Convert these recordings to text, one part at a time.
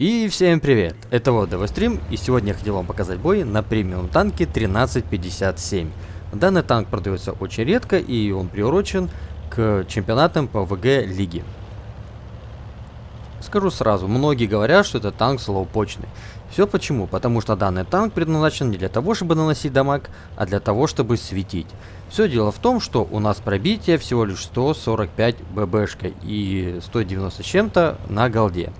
И всем привет, это вот Стрим, и сегодня я хотел вам показать бой на премиум танке 1357. Данный танк продается очень редко, и он приурочен к чемпионатам по ВГ лиги. Скажу сразу, многие говорят, что это танк слоупочный. Все почему? Потому что данный танк предназначен не для того, чтобы наносить дамаг, а для того, чтобы светить. Все дело в том, что у нас пробитие всего лишь 145 ББшка и 190 с чем-то на голде.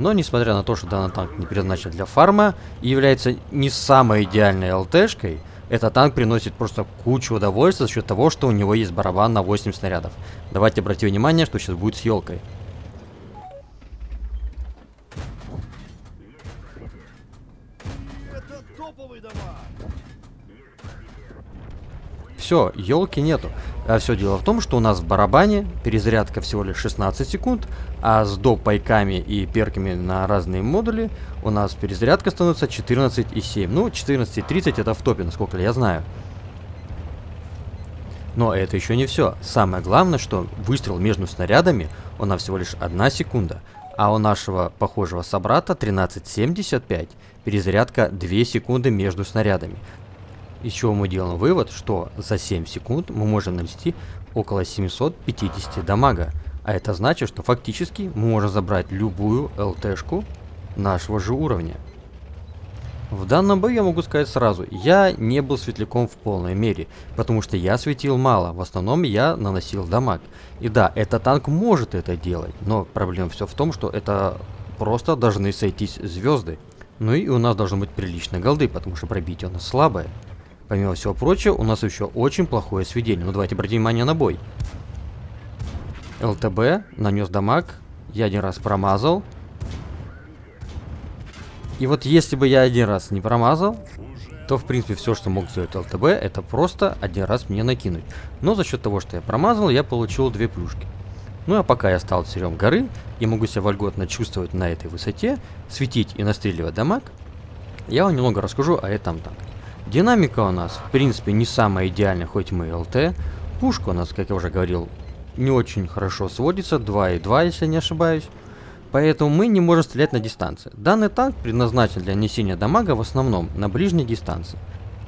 Но несмотря на то, что данный танк не предназначен для фарма и является не самой идеальной ЛТшкой, этот танк приносит просто кучу удовольствия за счет того, что у него есть барабан на 8 снарядов. Давайте обратим внимание, что сейчас будет с елкой. Все, елки нету. А все дело в том, что у нас в барабане перезарядка всего лишь 16 секунд, а с доп пайками и перками на разные модули у нас перезарядка становится 14,7. Ну, 14,30 это в топе, насколько я знаю. Но это еще не все. Самое главное, что выстрел между снарядами, у нас всего лишь 1 секунда. А у нашего похожего собрата 13.75 перезарядка 2 секунды между снарядами. Из чего мы делаем вывод, что за 7 секунд мы можем нанести около 750 дамага. А это значит, что фактически мы можем забрать любую ЛТшку нашего же уровня. В данном бою я могу сказать сразу, я не был светляком в полной мере, потому что я светил мало, в основном я наносил дамаг. И да, этот танк может это делать, но проблема все в том, что это просто должны сойтись звезды. Ну и у нас должно быть прилично голды, потому что пробитие у нас слабое. Помимо всего прочего, у нас еще очень плохое сведение. Ну давайте обратим внимание на бой. ЛТБ, нанес дамаг. Я один раз промазал. И вот если бы я один раз не промазал, то в принципе все, что мог сделать ЛТБ, это просто один раз мне накинуть. Но за счет того, что я промазал, я получил две плюшки. Ну а пока я стал царем горы и могу себя вольготно чувствовать на этой высоте, светить и настреливать дамаг, я вам немного расскажу о этом танке. Динамика у нас, в принципе, не самая идеальная, хоть мы и ЛТ. Пушка у нас, как я уже говорил, не очень хорошо сводится, 2,2, если не ошибаюсь. Поэтому мы не можем стрелять на дистанции. Данный танк предназначен для несения дамага в основном на ближней дистанции.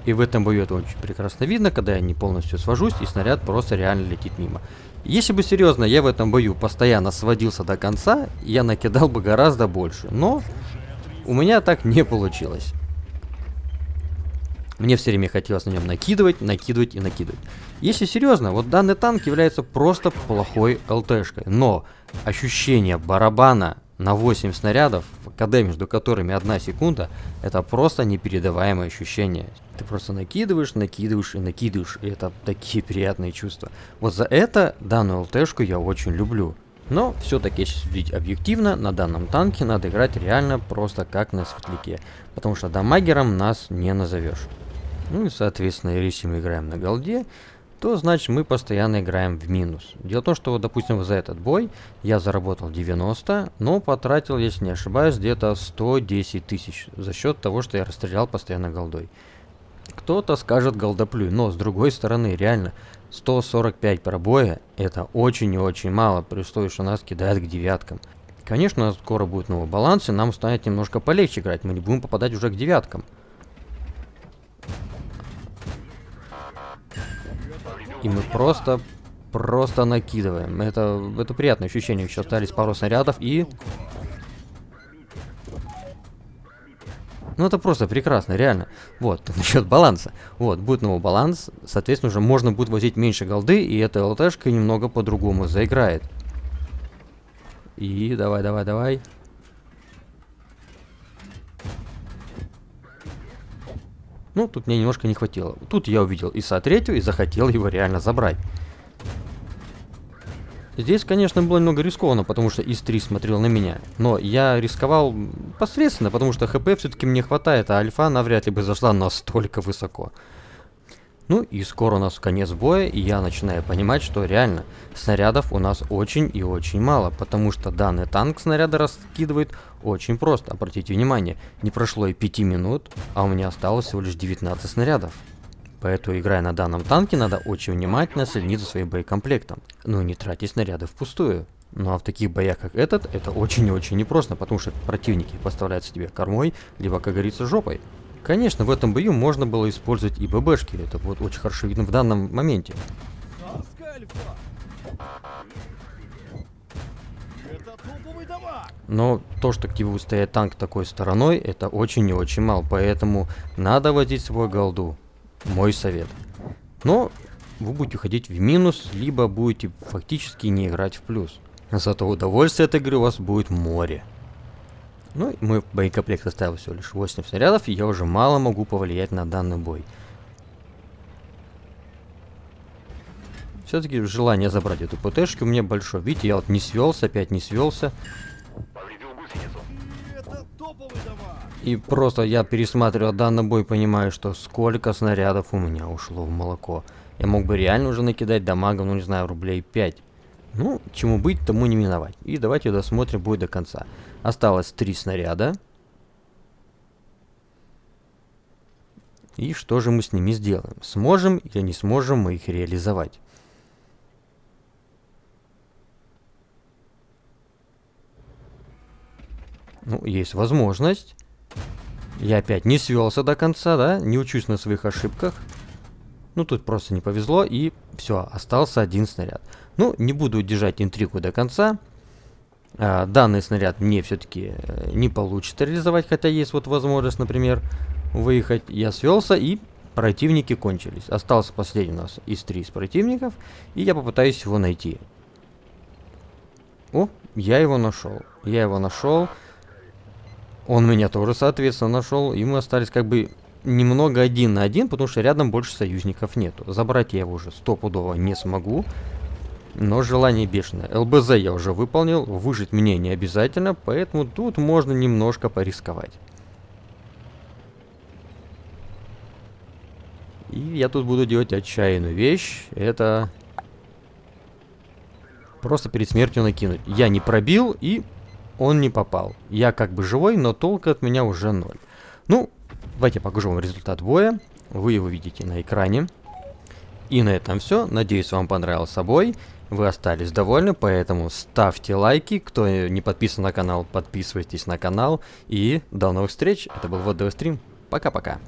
И в этом бою это очень прекрасно видно, когда я не полностью свожусь и снаряд просто реально летит мимо. Если бы серьезно, я в этом бою постоянно сводился до конца, я накидал бы гораздо больше. Но у меня так не получилось. Мне все время хотелось на нем накидывать, накидывать и накидывать. Если серьезно, вот данный танк является просто плохой ЛТшкой. Но ощущение барабана на 8 снарядов, КД между которыми 1 секунда, это просто непередаваемое ощущение. Ты просто накидываешь, накидываешь и накидываешь, и это такие приятные чувства. Вот за это данную ЛТшку я очень люблю. Но все-таки, если судить объективно, на данном танке надо играть реально просто как на светляке. Потому что дамагером нас не назовешь. Ну и, соответственно, если мы играем на голде, то значит мы постоянно играем в минус. Дело в том, что, допустим, за этот бой я заработал 90, но потратил, если не ошибаюсь, где-то 110 тысяч за счет того, что я расстрелял постоянно голдой. Кто-то скажет голдоплюй, но с другой стороны, реально, 145 пробоя это очень и очень мало, при условии, что нас кидают к девяткам. Конечно, скоро будет новый баланс, и нам станет немножко полегче играть, мы не будем попадать уже к девяткам. И мы просто, просто накидываем. Это, это приятное ощущение. Еще остались пару снарядов и... Ну, это просто прекрасно, реально. Вот, насчет баланса. Вот, будет новый баланс, соответственно, уже можно будет возить меньше голды, и эта ЛТшка немного по-другому заиграет. И давай, давай, давай. Ну, тут мне немножко не хватило. Тут я увидел ИСа третью и захотел его реально забрать. Здесь, конечно, было немного рискованно, потому что ИС-3 смотрел на меня. Но я рисковал посредственно, потому что ХП все-таки мне хватает, а альфа навряд ли бы зашла настолько высоко. Ну и скоро у нас конец боя, и я начинаю понимать, что реально снарядов у нас очень и очень мало, потому что данный танк снаряды раскидывает очень просто. Обратите внимание, не прошло и 5 минут, а у меня осталось всего лишь 19 снарядов. Поэтому, играя на данном танке, надо очень внимательно следить за своим боекомплектом. Ну и не тратить снаряды впустую. Ну а в таких боях, как этот, это очень и очень непросто, потому что противники поставляются тебе кормой, либо, как говорится, жопой. Конечно, в этом бою можно было использовать и ББшки, это вот очень хорошо видно в данном моменте. Но то, что к тебе стоять танк такой стороной, это очень и очень мало, поэтому надо возить свой голду. Мой совет. Но вы будете ходить в минус, либо будете фактически не играть в плюс. Зато удовольствие от игры у вас будет море. Ну, мой боекомплект оставил всего лишь 8 снарядов, и я уже мало могу повлиять на данный бой. Все-таки желание забрать эту ПТшку у меня большое. Видите, я вот не свелся, опять не свелся. И просто я пересматривал данный бой, понимаю, что сколько снарядов у меня ушло в молоко. Я мог бы реально уже накидать дамагом, ну не знаю, рублей 5. Ну, чему быть, тому не миновать. И давайте досмотрим бой до конца. Осталось 3 снаряда. И что же мы с ними сделаем? Сможем или не сможем мы их реализовать? Ну, есть возможность. Я опять не свелся до конца, да? Не учусь на своих ошибках. Ну, тут просто не повезло, и все, остался один снаряд. Ну, не буду держать интригу до конца. А, данный снаряд мне все-таки э, не получится реализовать, хотя есть вот возможность, например, выехать. Я свелся, и противники кончились. Остался последний у нас из три из противников, и я попытаюсь его найти. О, я его нашел. Я его нашел. Он меня тоже, соответственно, нашел, и мы остались как бы немного один на один, потому что рядом больше союзников нету. Забрать я его уже стопудово не смогу, но желание бешеное. ЛБЗ я уже выполнил, выжить мне не обязательно, поэтому тут можно немножко порисковать. И я тут буду делать отчаянную вещь, это просто перед смертью накинуть. Я не пробил и он не попал. Я как бы живой, но толка от меня уже ноль. Ну, давайте покажу вам результат боя. Вы его видите на экране. И на этом все. Надеюсь, вам понравился бой. Вы остались довольны, поэтому ставьте лайки. Кто не подписан на канал, подписывайтесь на канал. И до новых встреч. Это был ВДВ Стрим. Пока-пока.